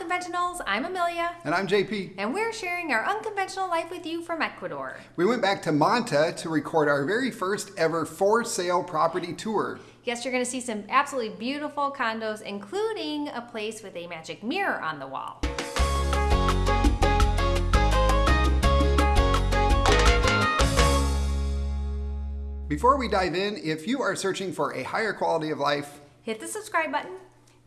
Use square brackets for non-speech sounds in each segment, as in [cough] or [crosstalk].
Unconventionals. I'm Amelia. And I'm JP. And we're sharing our unconventional life with you from Ecuador. We went back to Manta to record our very first ever for sale property tour. Yes, you're going to see some absolutely beautiful condos, including a place with a magic mirror on the wall. Before we dive in, if you are searching for a higher quality of life, hit the subscribe button,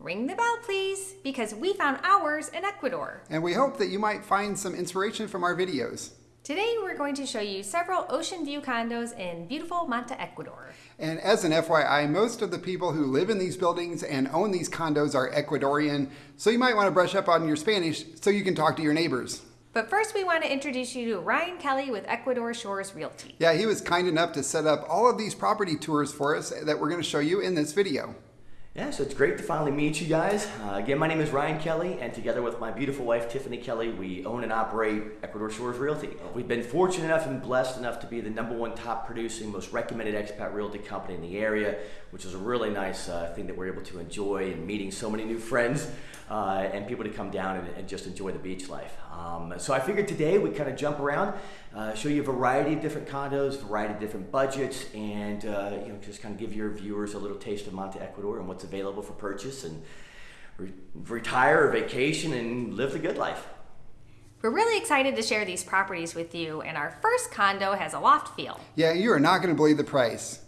ring the bell please, because we found ours in Ecuador. And we hope that you might find some inspiration from our videos. Today we're going to show you several ocean view condos in beautiful Manta, Ecuador. And as an FYI, most of the people who live in these buildings and own these condos are Ecuadorian, so you might want to brush up on your Spanish so you can talk to your neighbors. But first, we want to introduce you to Ryan Kelly with Ecuador Shores Realty. Yeah, he was kind enough to set up all of these property tours for us that we're going to show you in this video. Yeah, so it's great to finally meet you guys. Uh, again, my name is Ryan Kelly, and together with my beautiful wife, Tiffany Kelly, we own and operate Ecuador Shores Realty. We've been fortunate enough and blessed enough to be the number one top producing, most recommended expat realty company in the area, which is a really nice uh, thing that we're able to enjoy and meeting so many new friends uh, and people to come down and, and just enjoy the beach life. Um, so I figured today we kind of jump around, uh, show you a variety of different condos, variety of different budgets, and uh, you know just kind of give your viewers a little taste of Manta Ecuador and what's available for purchase and re retire or vacation and live the good life. We're really excited to share these properties with you, and our first condo has a loft feel. Yeah, you are not going to believe the price.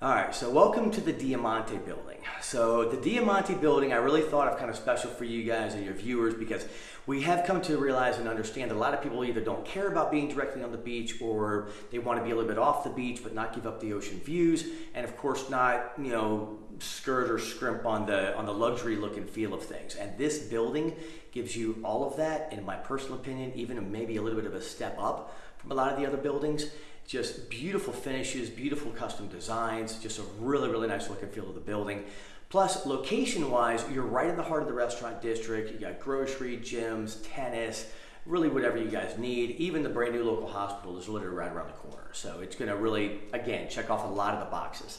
All right, so welcome to the Diamante building. So the Diamante building, I really thought of kind of special for you guys and your viewers because we have come to realize and understand that a lot of people either don't care about being directly on the beach or they want to be a little bit off the beach but not give up the ocean views and of course not, you know, skirt or scrimp on the on the luxury look and feel of things. And this building gives you all of that, in my personal opinion, even maybe a little bit of a step up from a lot of the other buildings just beautiful finishes, beautiful custom designs, just a really, really nice look and feel of the building. Plus, location-wise, you're right in the heart of the restaurant district. You got grocery, gyms, tennis, really whatever you guys need. Even the brand new local hospital is literally right around the corner. So it's gonna really, again, check off a lot of the boxes.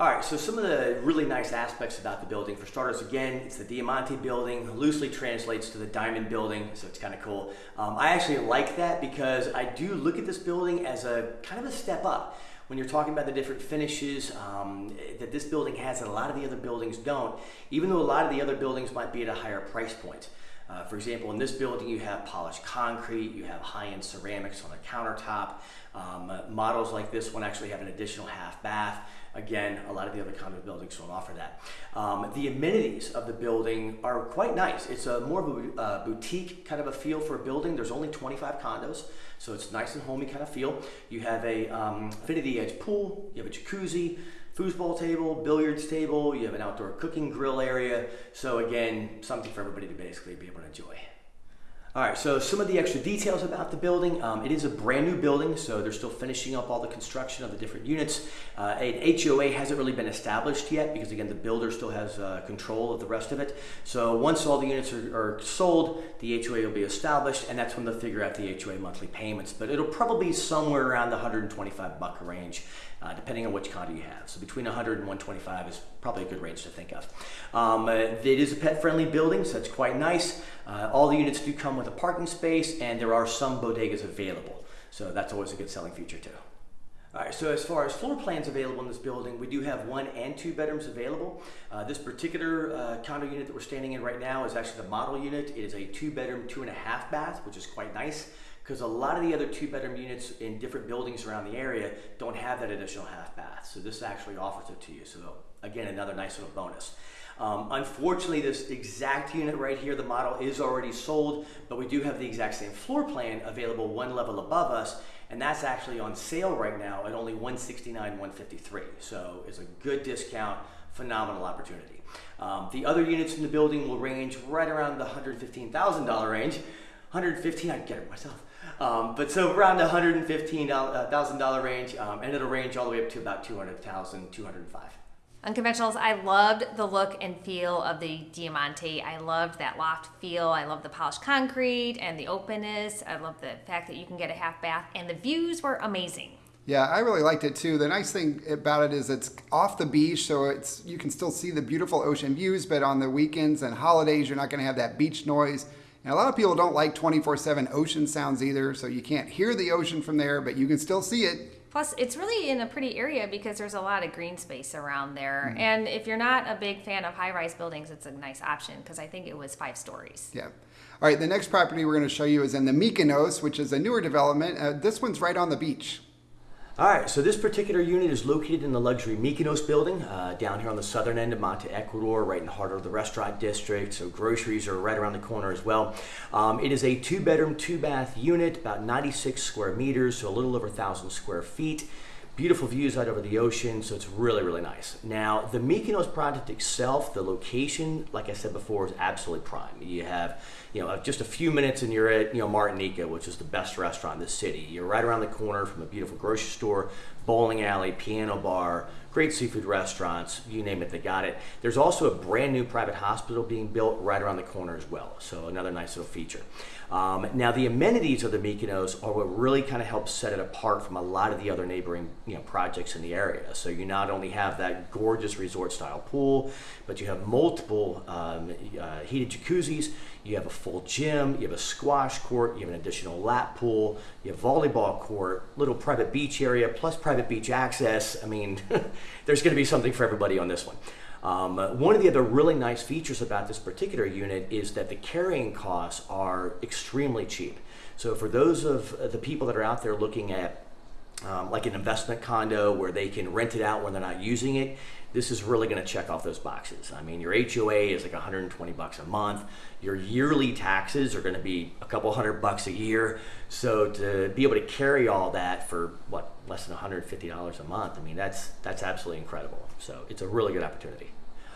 All right, so some of the really nice aspects about the building. For starters, again, it's the Diamante building, loosely translates to the Diamond building, so it's kind of cool. Um, I actually like that because I do look at this building as a kind of a step up. When you're talking about the different finishes um, that this building has that a lot of the other buildings don't, even though a lot of the other buildings might be at a higher price point. Uh, for example, in this building, you have polished concrete, you have high-end ceramics on the countertop. Um, uh, models like this one actually have an additional half bath. Again, a lot of the other condo buildings don't offer that. Um, the amenities of the building are quite nice. It's a more of a uh, boutique kind of a feel for a building. There's only 25 condos, so it's nice and homey kind of feel. You have a um, infinity edge pool, you have a jacuzzi, foosball table, billiards table, you have an outdoor cooking grill area. So again, something for everybody to basically be able to enjoy. All right, so some of the extra details about the building. Um, it is a brand new building, so they're still finishing up all the construction of the different units. Uh, an HOA hasn't really been established yet because, again, the builder still has uh, control of the rest of it. So once all the units are, are, sold, the HOA will be established, and that's when they'll figure out the HOA monthly payments. But it'll probably be somewhere around the 125 buck range uh, depending on which condo you have. So between 100 and 125 is probably a good range to think of. Um, uh, it is a pet-friendly building, so it's quite nice. Uh, all the units do come with a parking space, and there are some bodegas available. So that's always a good selling feature too. All right, so as far as floor plans available in this building, we do have one and two bedrooms available. Uh, this particular uh, condo unit that we're standing in right now is actually the model unit. It is a two bedroom, two and a half bath, which is quite nice because a lot of the other two bedroom units in different buildings around the area don't have that additional half bath. So this actually offers it to you. So again, another nice little bonus. Um, unfortunately, this exact unit right here, the model is already sold, but we do have the exact same floor plan available one level above us, and that's actually on sale right now at only 169 153 So it's a good discount, phenomenal opportunity. Um, the other units in the building will range right around the $115,000 range. 115, I'd get it myself. Um, but so around the $115,000 uh, range, um, and it'll range all the way up to about 200,000, 205. Unconventionals, I loved the look and feel of the Diamante. I loved that loft feel. I love the polished concrete and the openness. I love the fact that you can get a half bath and the views were amazing. Yeah, I really liked it too. The nice thing about it is it's off the beach, so it's you can still see the beautiful ocean views, but on the weekends and holidays, you're not going to have that beach noise. And a lot of people don't like 24/7 ocean sounds either, so you can't hear the ocean from there, but you can still see it. Plus, it's really in a pretty area because there's a lot of green space around there. Mm-hmm. And if you're not a big fan of high rise buildings, it's a nice option because I think it was five stories. Yeah. All right, the next property we're going to show you is in the Mykonos, which is a newer development. Uh, this one's right on the beach. All right, so this particular unit is located in the luxury Mykonos building uh, down here on the southern end of Manta Ecuador, right in the heart of the restaurant district. So groceries are right around the corner as well. Um, it is a two bedroom, two bath unit, about 96 square meters, so a little over 1,000 square feet. Beautiful views out over the ocean, so it's really, really nice. Now, the Mykonos project itself, the location, like I said before, is absolutely prime. You have, you know, just a few minutes and you're at, you know, Martinica, which is the best restaurant in the city. You're right around the corner from a beautiful grocery store, bowling alley, piano bar, great seafood restaurants, you name it, they got it. There's also a brand new private hospital being built right around the corner as well, so another nice little feature. Um, now, the amenities of the Mykonos are what really kind of helps set it apart from a lot of the other neighboring you know, projects in the area. So you not only have that gorgeous resort-style pool, but you have multiple um, uh, heated jacuzzis, you have a full gym, you have a squash court, you have an additional lap pool, you have volleyball court, little private beach area, plus private beach access. I mean, [laughs] there's going to be something for everybody on this one. Um, one of the other really nice features about this particular unit is that the carrying costs are extremely cheap. So for those of the people that are out there looking at um, like an investment condo where they can rent it out when they're not using it, this is really going to check off those boxes. I mean, your HOA is like 120 bucks a month. Your yearly taxes are going to be a couple hundred bucks a year. So to be able to carry all that for what less than 150 dollars a month, I mean, that's that's absolutely incredible. So it's a really good opportunity.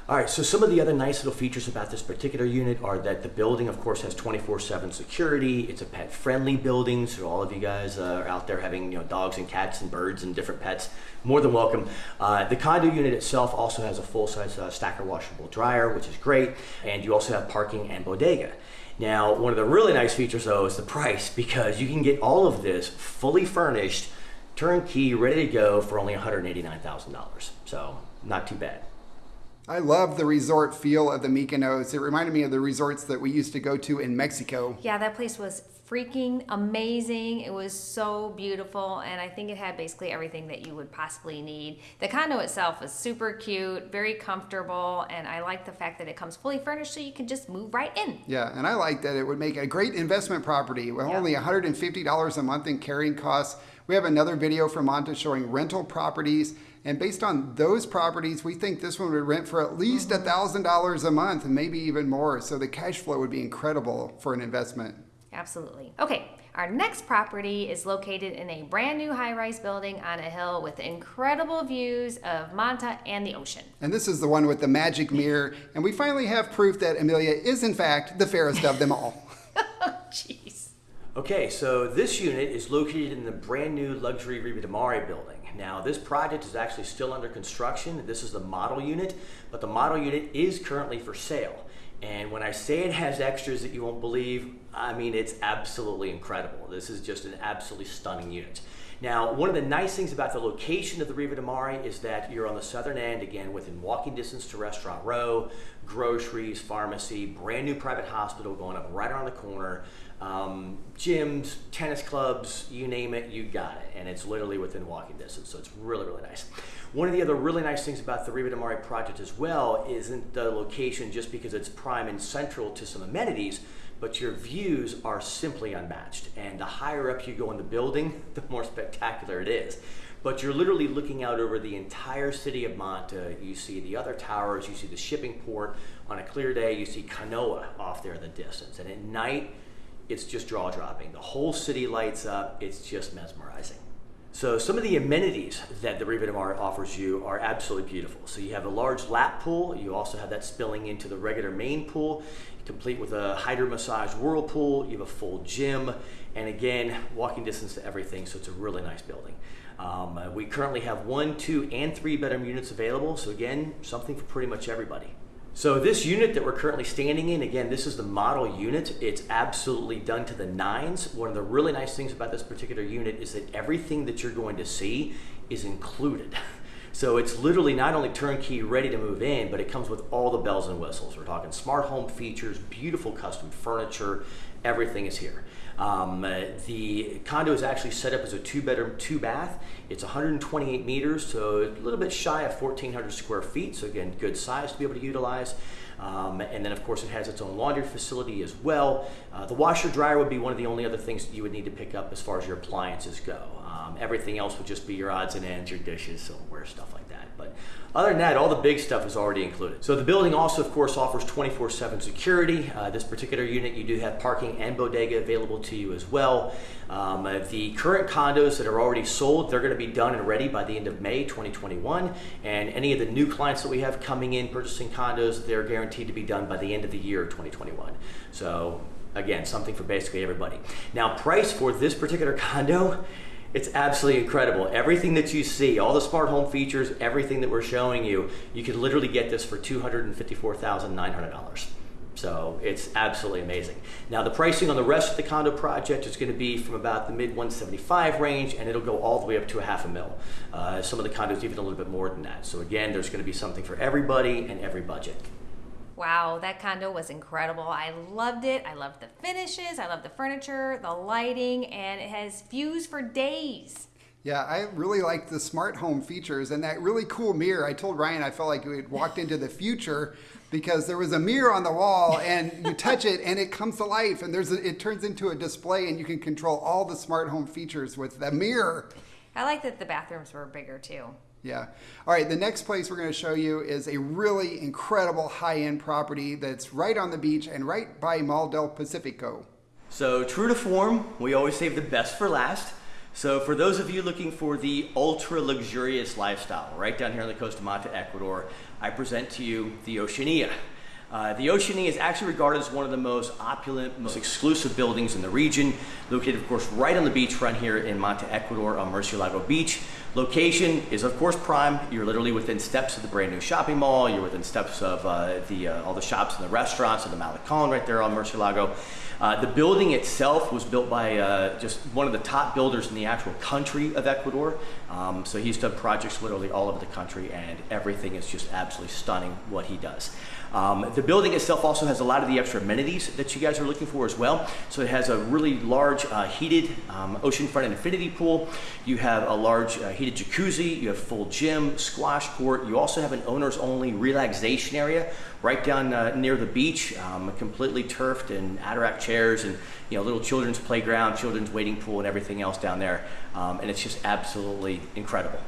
All right, so some of the other nice little features about this particular unit are that the building, of course, has 24-7 security. It's a pet-friendly building, so all of you guys uh, are out there having you know dogs and cats and birds and different pets, more than welcome. Uh, the condo unit itself also has a full-size uh, stacker washable dryer, which is great, and you also have parking and bodega. Now, one of the really nice features, though, is the price, because you can get all of this fully furnished, turnkey, ready to go for only $189,000. So, not too bad. I love the resort feel of the Mykonos. It reminded me of the resorts that we used to go to in Mexico. Yeah, that place was freaking amazing. It was so beautiful, and I think it had basically everything that you would possibly need. The condo itself was super cute, very comfortable, and I like the fact that it comes fully furnished so you can just move right in. Yeah, and I like that it would make a great investment property with only $150 a month in carrying costs. We have another video from Manta showing rental properties. And based on those properties, we think this one would rent for at least Mm-hmm. $1,000 a month and maybe even more. So the cash flow would be incredible for an investment. Absolutely. Okay, our next property is located in a brand new high rise building on a hill with incredible views of Manta and the ocean. And this is the one with the magic [laughs] mirror. And we finally have proof that Amelia is, in fact, the fairest of them all. [laughs] Jeez. Okay, so this unit is located in the brand new luxury Riva de Mare building. Now, this project is actually still under construction. This is the model unit, but the model unit is currently for sale. And when I say it has extras that you won't believe, I mean it's absolutely incredible. This is just an absolutely stunning unit. Now, one of the nice things about the location of the Riva de Mare is that you're on the southern end, again, within walking distance to Restaurant Row, groceries, pharmacy, brand new private hospital going up right around the corner, um, gyms, tennis clubs, you name it, you got it. And it's literally within walking distance, so it's really, really nice. One of the other really nice things about the Riva de Mare project as well isn't the location just because it's prime and central to some amenities, but your views are simply unmatched. And the higher up you go in the building, [laughs] the more spectacular it is. But you're literally looking out over the entire city of Manta. You see the other towers, you see the shipping port. On a clear day, you see Kanoa off there in the distance. And at night, it's just jaw dropping. The whole city lights up, it's just mesmerizing. So some of the amenities that the Riva Mar offers you are absolutely beautiful. So you have a large lap pool. You also have that spilling into the regular main pool, complete with a hydro massage whirlpool. You have a full gym, and again, walking distance to everything. So it's a really nice building. Um, we currently have one, two, and three bedroom units available. So again, something for pretty much everybody. So this unit that we're currently standing in, again, this is the model unit. It's absolutely done to the nines. One of the really nice things about this particular unit is that everything that you're going to see is included. [laughs] So it's literally not only turnkey ready to move in, but it comes with all the bells and whistles. We're talking smart home features, beautiful custom furniture, everything is here. Um, uh, the condo is actually set up as a two bedroom, two bath. It's 128 meters, so a little bit shy of 1,400 square feet. So again, good size to be able to utilize. Um, and then of course it has its own laundry facility as well. Uh, the washer dryer would be one of the only other things you would need to pick up as far as your appliances go. Um, everything else would just be your odds and ends, your dishes, silverware, stuff like that. But other than that, all the big stuff is already included. So the building also, of course, offers 24-7 security. Uh, this particular unit, you do have parking and bodega available to you as well. Um, uh, the current condos that are already sold, they're going to be done and ready by the end of May 2021. And any of the new clients that we have coming in purchasing condos, they're guaranteed to be done by the end of the year 2021. So again, something for basically everybody. Now, price for this particular [laughs] condo it's absolutely incredible. Everything that you see, all the smart home features, everything that we're showing you, you can literally get this for $254,900. So it's absolutely amazing. Now the pricing on the rest of the condo project is going to be from about the mid 175 range and it'll go all the way up to a half a mil. Uh, some of the condos even a little bit more than that. So again, there's going to be something for everybody and every budget. Wow, that condo was incredible. I loved it. I loved the finishes, I loved the furniture, the lighting, and it has views for days. Yeah, I really liked the smart home features and that really cool mirror. I told Ryan I felt like we had walked into the future because there was a mirror on the wall and you touch it and it comes to life and there's a, it turns into a display and you can control all the smart home features with the mirror. I like that the bathrooms were bigger too. Yeah. All right. The next place we're going to show you is a really incredible high end property that's right on the beach and right by Mall del Pacifico. So, true to form, we always save the best for last. So, for those of you looking for the ultra luxurious lifestyle, right down here on the coast of Manta, Ecuador, I present to you the Oceania. Uh, the Oceania is actually regarded as one of the most opulent, most exclusive buildings in the region, located of course right on the beachfront here in Manta, Ecuador on Murcielago Beach. Location is of course prime. You're literally within steps of the brand new shopping mall. You're within steps of uh, the uh, all the shops and the restaurants and the Malecon right there on Murcielago. Uh, the building itself was built by uh, just one of the top builders in the actual country of Ecuador. Um, so he's done projects literally all over the country and everything is just absolutely stunning what he does. Um, the building itself also has a lot of the extra amenities that you guys are looking for as well. So it has a really large uh, heated um, oceanfront infinity pool. You have a large uh, heated jacuzzi. You have full gym, squash court. You also have an owner's only relaxation area right down uh, near the beach, um, completely turfed and Adirondack chairs and you know little children's playground, children's wading pool, and everything else down there. Um, and it's just absolutely incredible.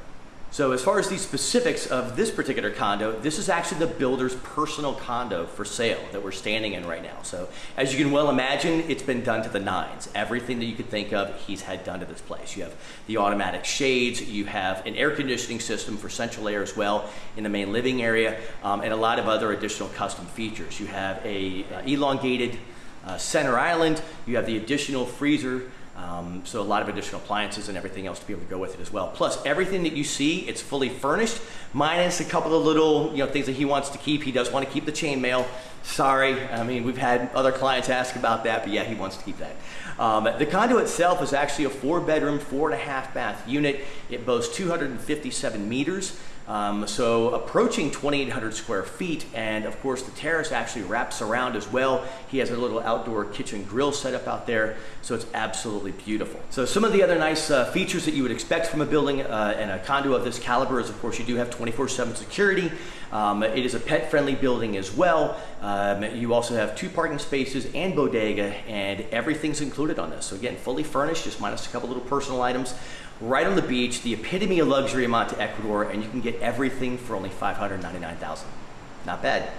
So as far as the specifics of this particular condo, this is actually the builder's personal condo for sale that we're standing in right now. So as you can well imagine, it's been done to the nines. Everything that you could think of, he's had done to this place. You have the automatic shades, you have an air conditioning system for central air as well in the main living area, um, and a lot of other additional custom features. You have a uh, elongated uh, center island, you have the additional freezer um, so a lot of additional appliances and everything else to be able to go with it as well. Plus everything that you see, it's fully furnished, minus a couple of little you know things that he wants to keep. He does want to keep the chainmail. Sorry, I mean we've had other clients ask about that, but yeah, he wants to keep that. Um, the condo itself is actually a four bedroom, four and a half bath unit. It boasts 257 meters. Um, so approaching 2,800 square feet, and of course the terrace actually wraps around as well. He has a little outdoor kitchen grill set up out there, so it's absolutely beautiful. So some of the other nice uh, features that you would expect from a building uh, and a condo of this caliber is of course you do have 24-7 security. Um, it is a pet-friendly building as well. Um, you also have two parking spaces and bodega, and everything's included on this. So again, fully furnished, just minus a couple little personal items right on the beach, the epitome of luxury in Manta, Ecuador, and you can get everything for only 599000 Not bad.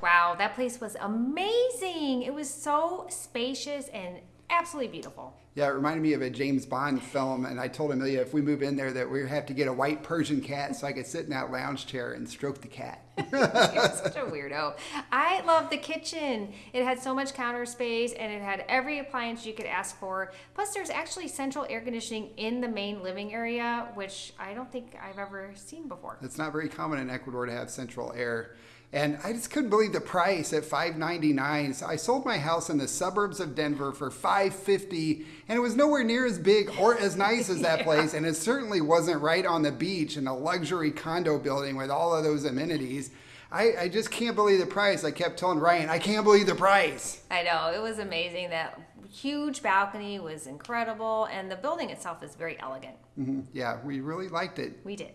Wow, that place was amazing. It was so spacious and absolutely beautiful. Yeah, it reminded me of a James Bond film, and I told Amelia if we move in there that we have to get a white Persian cat so I could sit in that lounge chair and stroke the cat. [laughs] You're such a weirdo. I love the kitchen. It had so much counter space, and it had every appliance you could ask for. Plus, there's actually central air conditioning in the main living area, which I don't think I've ever seen before. It's not very common in Ecuador to have central air. And I just couldn't believe the price at 599. So I sold my house in the suburbs of Denver for 550 and it was nowhere near as big or as nice as [laughs] that place and it certainly wasn't right on the beach in a luxury condo building with all of those amenities. I, I just can't believe the price. I kept telling Ryan, I can't believe the price. I know it was amazing. That huge balcony was incredible, and the building itself is very elegant. Mhm. Yeah, we really liked it. We did.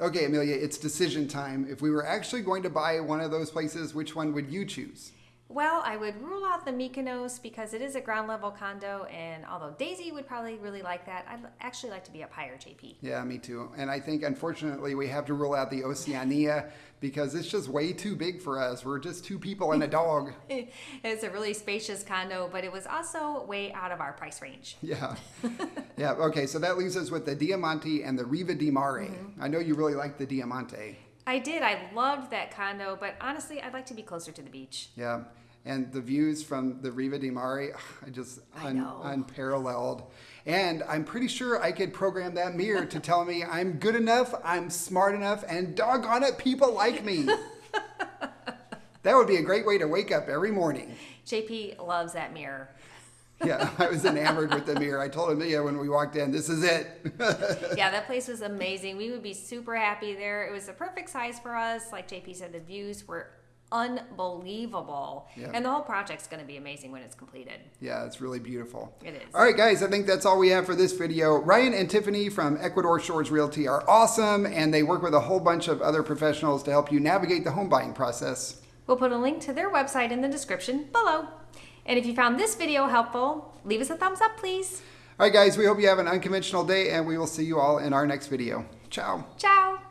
Okay, Amelia, it's decision time. If we were actually going to buy one of those places, which one would you choose? Well, I would rule out the Mykonos because it is a ground level condo, and although Daisy would probably really like that, I'd actually like to be up higher, JP. Yeah, me too. And I think unfortunately we have to rule out the Oceania because it's just way too big for us. We're just two people and a [laughs] dog. it's a really spacious condo, but it was also way out of our price range. [laughs] Yeah. yeah. Okay, so that leaves us with the Diamante and the Riva di Mare. Mm-hmm. I know you really like the Diamante. I did. I loved that condo, but honestly, I'd like to be closer to the beach. Yeah. And the views from the Riva di Mare, [sighs] I just I un- unparalleled. And I'm pretty sure I could program that mirror to tell me I'm good enough, I'm smart enough, and doggone it, people like me. [laughs] that would be a great way to wake up every morning. JP loves that mirror. Yeah, [laughs] I was enamored with the mirror. I told Amelia when we walked in, this is it. [laughs] yeah, that place was amazing. We would be super happy there. It was the perfect size for us. Like JP said, the views were unbelievable. Yeah. And the whole project's going to be amazing when it's completed. Yeah, it's really beautiful. It is. All right, guys, I think that's all we have for this video. Ryan and Tiffany from Ecuador Shores Realty are awesome, and they work with a whole bunch of other professionals to help you navigate the home buying process. We'll put a link to their website in the description below. And if you found this video helpful, leave us a thumbs up, please. All right, guys, we hope you have an unconventional day, and we will see you all in our next video. Ciao. Ciao.